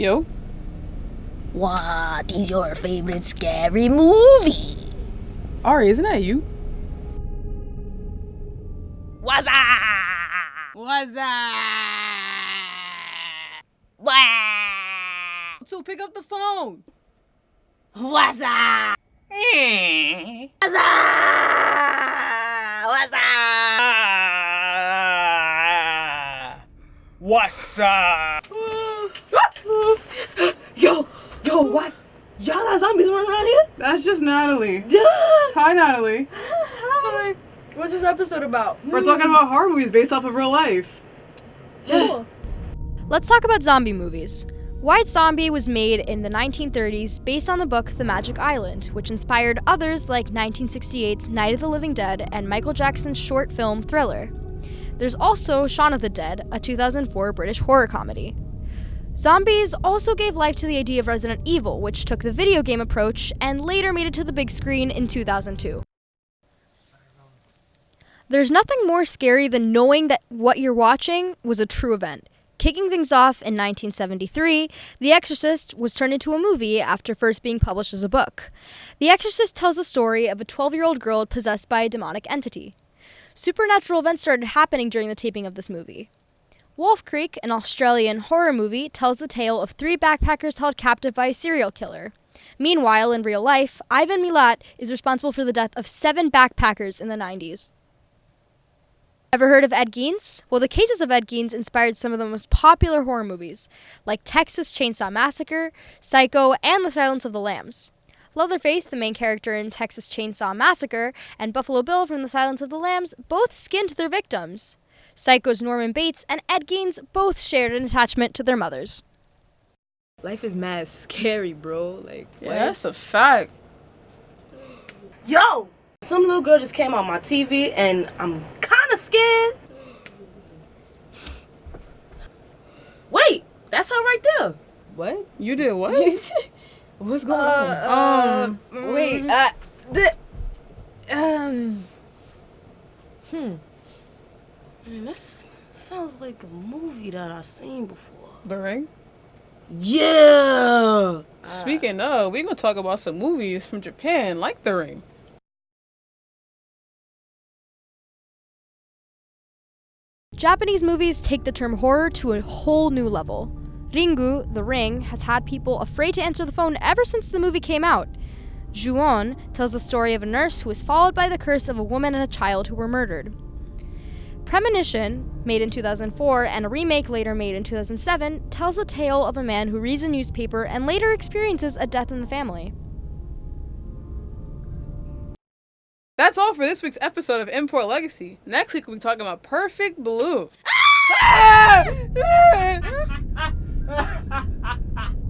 Yo. What is your favorite scary movie? Ari, isn't that you? What's up? What's up? What? So pick up the phone. What's up? What's up? What's up? What's up? Yo, yo, what? Y'all got zombies running around here? That's just Natalie. Duh. Hi, Natalie. Hi. What's this episode about? We're talking about horror movies based off of real life. Cool. Let's talk about zombie movies. White Zombie was made in the 1930s based on the book The Magic Island, which inspired others like 1968's Night of the Living Dead and Michael Jackson's short film Thriller. There's also Shaun of the Dead, a 2004 British horror comedy. Zombies also gave life to the idea of Resident Evil, which took the video game approach and later made it to the big screen in 2002. There's nothing more scary than knowing that what you're watching was a true event. Kicking things off in 1973, The Exorcist was turned into a movie after first being published as a book. The Exorcist tells the story of a 12 year old girl possessed by a demonic entity. Supernatural events started happening during the taping of this movie. Wolf Creek, an Australian horror movie, tells the tale of three backpackers held captive by a serial killer. Meanwhile, in real life, Ivan Milat is responsible for the death of seven backpackers in the 90s. Ever heard of Ed Gein? Well, the cases of Ed Gein inspired some of the most popular horror movies, like Texas Chainsaw Massacre, Psycho, and The Silence of the Lambs. Leatherface, the main character in Texas Chainsaw Massacre, and Buffalo Bill from The Silence of the Lambs both skinned their victims. Psycho's Norman Bates and Ed Gein both shared an attachment to their mothers. Life is mad scary, bro. Like, Yeah, what? that's a fact. Yo, some little girl just came on my TV and I'm kind of scared. Wait, that's her right there. What? You did what? What's going Um, on? Wait, uh, the, um, hmm. Man, this sounds like a movie that I've seen before. The Ring. Yeah. Speaking of, we're gonna talk about some movies from Japan, like The Ring. Japanese movies take the term horror to a whole new level. Ringu, The Ring, has had people afraid to answer the phone ever since the movie came out. Ju-on tells the story of a nurse who was followed by the curse of a woman and a child who were murdered. Premonition, made in 2004 and a remake later made in 2007, tells the tale of a man who reads a newspaper and later experiences a death in the family. That's all for this week's episode of Import Legacy. Next week we'll be talking about Perfect Blue.